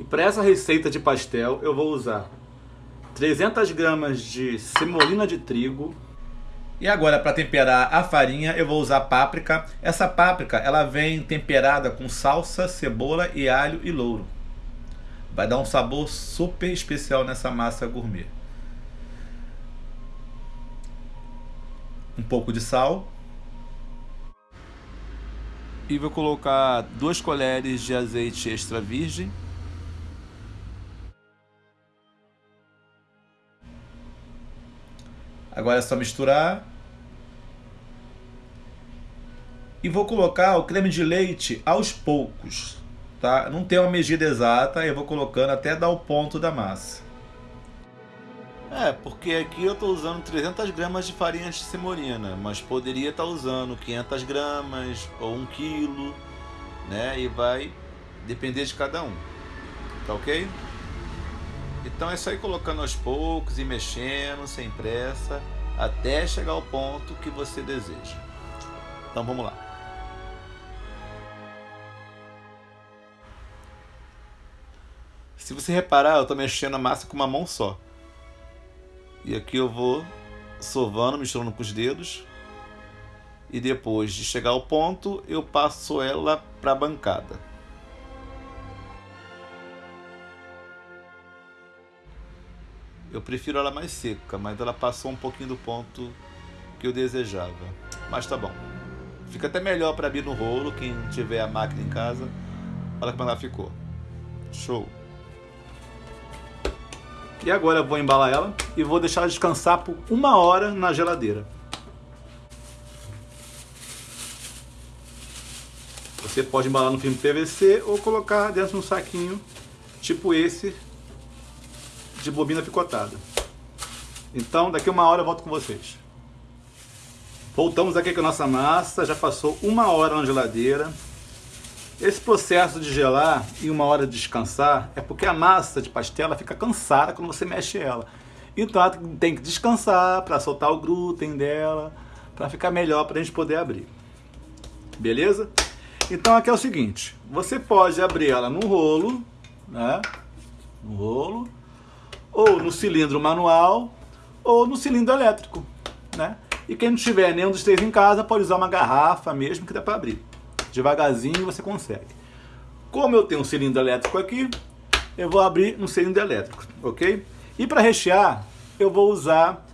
E para essa receita de pastel eu vou usar 300 gramas de semolina de trigo. E agora para temperar a farinha eu vou usar páprica. Essa páprica ela vem temperada com salsa, cebola e alho e louro. Vai dar um sabor super especial nessa massa gourmet. Um pouco de sal. E vou colocar duas colheres de azeite extra virgem. Agora é só misturar. E vou colocar o creme de leite aos poucos, tá? Não tem uma medida exata, eu vou colocando até dar o ponto da massa. É, porque aqui eu estou usando 300 gramas de farinha de semolina, mas poderia estar tá usando 500 gramas ou 1 quilo, né? E vai depender de cada um, tá ok? Então é só ir colocando aos poucos e mexendo, sem pressa, até chegar ao ponto que você deseja. Então vamos lá. Se você reparar, eu estou mexendo a massa com uma mão só. E aqui eu vou sovando, misturando com os dedos. E depois de chegar ao ponto, eu passo ela para a bancada. Eu prefiro ela mais seca, mas ela passou um pouquinho do ponto que eu desejava. Mas tá bom. Fica até melhor para abrir no rolo, quem tiver a máquina em casa. Olha como ela ficou. Show! E agora eu vou embalar ela e vou deixar descansar por uma hora na geladeira. Você pode embalar no filme PVC ou colocar dentro de um saquinho, tipo esse, de bobina picotada. Então, daqui uma hora eu volto com vocês. Voltamos aqui com a nossa massa, já passou uma hora na geladeira. Esse processo de gelar e uma hora de descansar é porque a massa de pastel fica cansada quando você mexe ela. Então ela tem que descansar para soltar o glúten dela, para ficar melhor para a gente poder abrir. Beleza? Então aqui é o seguinte, você pode abrir ela no rolo, né? No rolo ou no cilindro manual, ou no cilindro elétrico, né? E quem não tiver nenhum dos três em casa, pode usar uma garrafa mesmo que dá para abrir. Devagarzinho você consegue. Como eu tenho um cilindro elétrico aqui, eu vou abrir no cilindro elétrico, ok? E para rechear, eu vou usar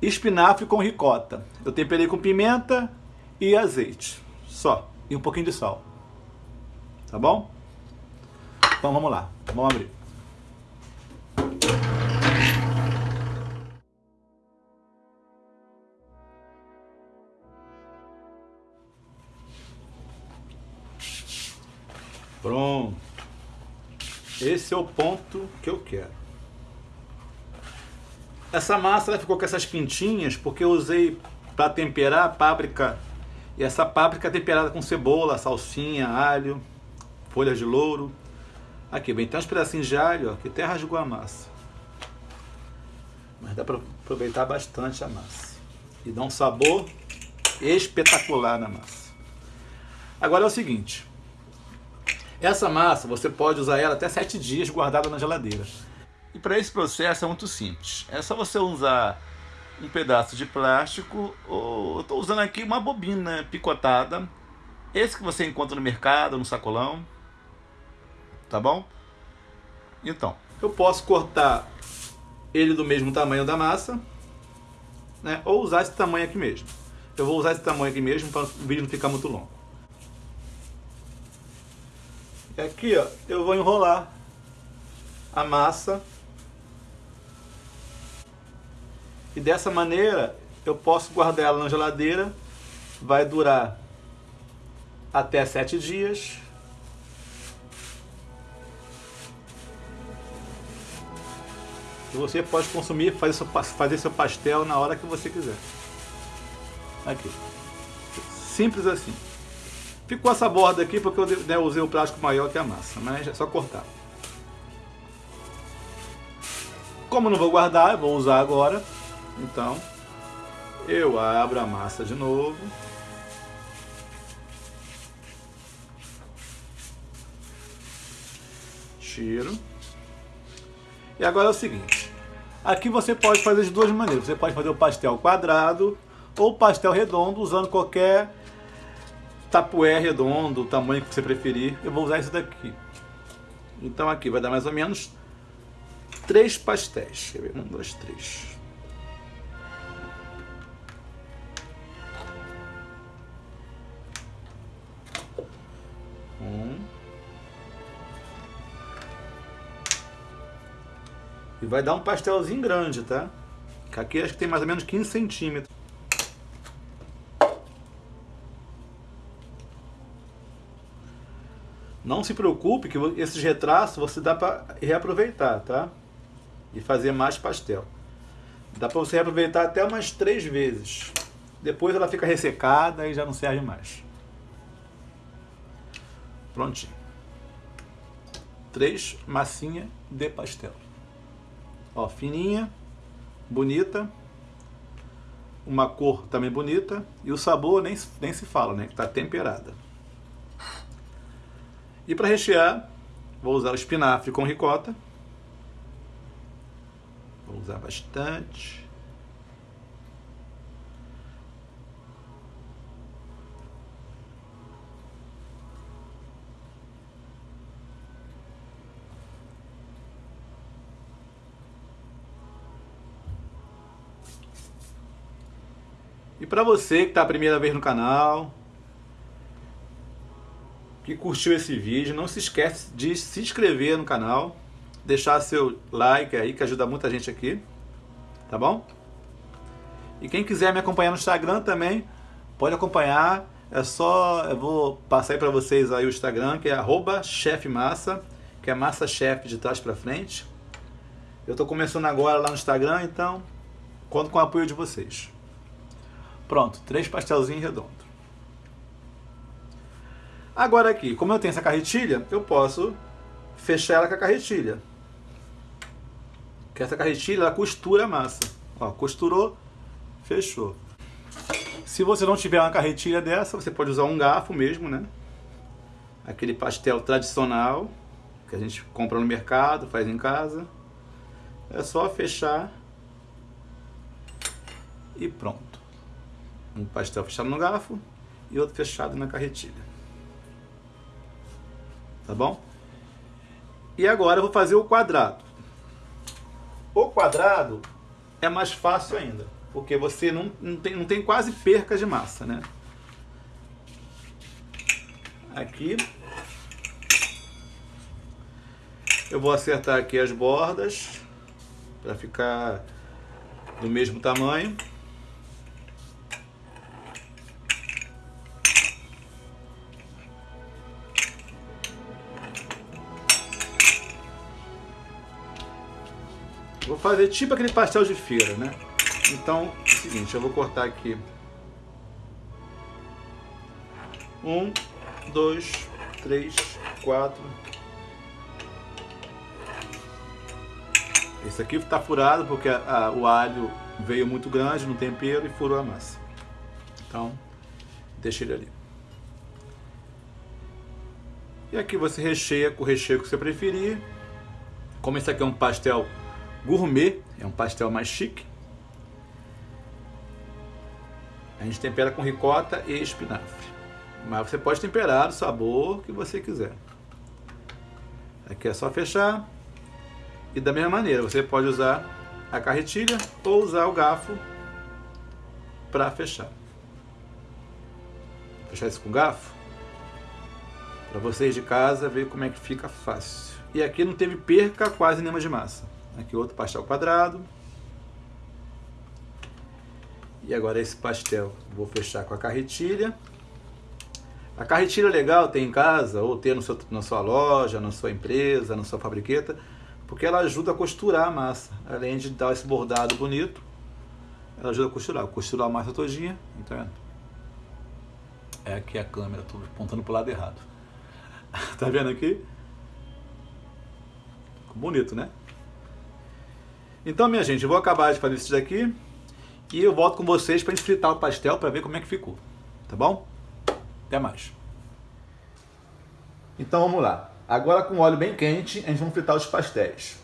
espinafre com ricota. Eu temperei com pimenta e azeite, só. E um pouquinho de sal. Tá bom? Então vamos lá, vamos abrir. Pronto. Esse é o ponto que eu quero. Essa massa ficou com essas pintinhas porque eu usei para temperar a páprica. E essa páprica é temperada com cebola, salsinha, alho, folhas de louro. Aqui, bem, tem uns pedacinhos de alho ó, que até rasgou a massa. Mas dá para aproveitar bastante a massa. E dá um sabor espetacular na massa. Agora é o seguinte, essa massa, você pode usar ela até 7 dias guardada na geladeira. E para esse processo é muito simples. É só você usar um pedaço de plástico, ou eu estou usando aqui uma bobina picotada. Esse que você encontra no mercado, no sacolão. Tá bom? Então, eu posso cortar ele do mesmo tamanho da massa, né? ou usar esse tamanho aqui mesmo. Eu vou usar esse tamanho aqui mesmo para o vídeo não ficar muito longo. Aqui, ó, eu vou enrolar a massa. E dessa maneira eu posso guardar ela na geladeira. Vai durar até sete dias. E você pode consumir, fazer seu, fazer seu pastel na hora que você quiser. Aqui. Simples assim. Ficou essa borda aqui porque eu né, usei o plástico maior que a massa, mas é só cortar. Como não vou guardar, eu vou usar agora, então eu abro a massa de novo. tiro. E agora é o seguinte. Aqui você pode fazer de duas maneiras. Você pode fazer o pastel quadrado ou pastel redondo usando qualquer tapué redondo, o tamanho que você preferir. Eu vou usar esse daqui. Então aqui vai dar mais ou menos três pastéis. Quer ver? Um, dois, três. Um. E vai dar um pastelzinho grande, tá? Aqui acho que tem mais ou menos 15 centímetros. Não se preocupe que esses retratos você dá para reaproveitar, tá? E fazer mais pastel. Dá para você reaproveitar até umas três vezes. Depois ela fica ressecada e já não serve mais. Prontinho. Três massinha de pastel. Ó, fininha, bonita, uma cor também bonita e o sabor nem, nem se fala, né? Que tá temperada. E para rechear, vou usar o espinafre com ricota. Vou usar bastante. E para você que está a primeira vez no canal, curtiu esse vídeo, não se esquece de se inscrever no canal, deixar seu like aí, que ajuda muita gente aqui, tá bom? E quem quiser me acompanhar no Instagram também, pode acompanhar, é só, eu vou passar aí para vocês aí o Instagram, que é arroba chefmassa, que é massa chef de trás para frente. Eu estou começando agora lá no Instagram, então conto com o apoio de vocês. Pronto, três pastelzinhos redondos. Agora aqui, como eu tenho essa carretilha, eu posso fechar ela com a carretilha. Que essa carretilha, ela costura a massa. Ó, costurou, fechou. Se você não tiver uma carretilha dessa, você pode usar um garfo mesmo, né? Aquele pastel tradicional que a gente compra no mercado, faz em casa. É só fechar e pronto um pastel fechado no garfo e outro fechado na carretilha. Tá bom? E agora eu vou fazer o quadrado. O quadrado é mais fácil ainda, porque você não, não, tem, não tem quase perca de massa, né? Aqui. Eu vou acertar aqui as bordas para ficar do mesmo tamanho. Vou fazer tipo aquele pastel de feira, né? Então, é o seguinte, eu vou cortar aqui. Um, dois, três, quatro. Esse aqui está furado porque a, a, o alho veio muito grande no tempero e furou a massa. Então, deixa ele ali. E aqui você recheia com o recheio que você preferir. Como esse aqui é um pastel gourmet, é um pastel mais chique. A gente tempera com ricota e espinafre. Mas você pode temperar o sabor que você quiser. Aqui é só fechar. E da mesma maneira, você pode usar a carretilha ou usar o garfo para fechar. Vou fechar isso com garfo. Para vocês de casa ver como é que fica fácil. E aqui não teve perca quase nenhuma de massa. Aqui outro pastel quadrado. E agora esse pastel vou fechar com a carretilha. A carretilha é legal ter em casa, ou ter no seu, na sua loja, na sua empresa, na sua fabriqueta, porque ela ajuda a costurar a massa. Além de dar esse bordado bonito, ela ajuda a costurar. Costurar a massa todinha, tá vendo? É aqui a câmera, estou apontando o lado errado. tá vendo aqui? Bonito, né? Então, minha gente, eu vou acabar de fazer isso daqui e eu volto com vocês para fritar o pastel para ver como é que ficou. Tá bom? Até mais. Então vamos lá. Agora com óleo bem quente, a gente vai fritar os pastéis.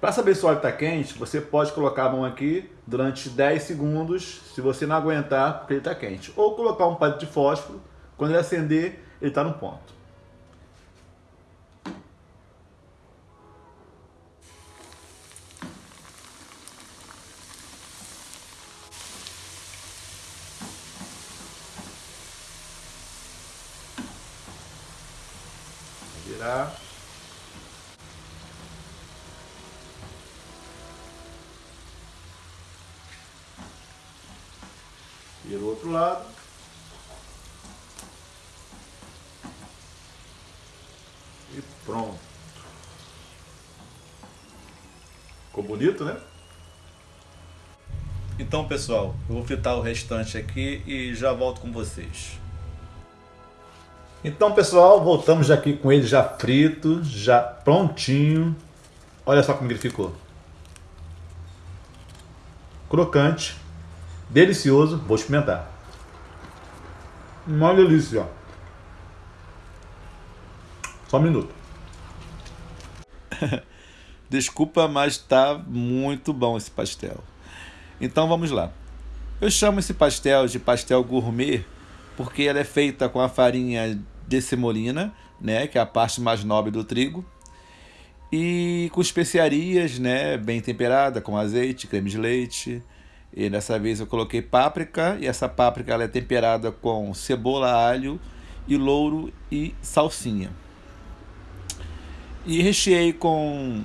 Para saber se o óleo está quente, você pode colocar a mão aqui durante 10 segundos, se você não aguentar, porque ele está quente. Ou colocar um palito de fósforo, quando ele acender, ele está no ponto. Virar. Vira o outro lado. E pronto. Ficou bonito, né? Então, pessoal, eu vou fritar o restante aqui e já volto com vocês. Então, pessoal, voltamos aqui com ele já frito, já prontinho. Olha só como ele ficou. Crocante Delicioso, vou experimentar. Uma delícia. Só um minuto. Desculpa, mas tá muito bom esse pastel. Então vamos lá. Eu chamo esse pastel de pastel gourmet porque ela é feita com a farinha de semolina, né, que é a parte mais nobre do trigo, e com especiarias, né, bem temperada, com azeite, creme de leite, e dessa vez eu coloquei páprica, e essa páprica ela é temperada com cebola, alho e louro e salsinha. E recheei com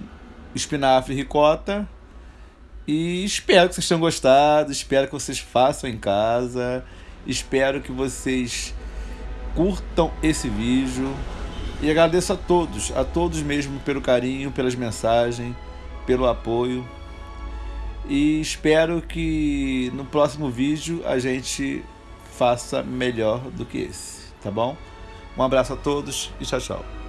espinafre e ricota. E espero que vocês tenham gostado, espero que vocês façam em casa. Espero que vocês curtam esse vídeo. E agradeço a todos, a todos mesmo pelo carinho, pelas mensagens, pelo apoio. E espero que no próximo vídeo a gente faça melhor do que esse, tá bom? Um abraço a todos e tchau, tchau.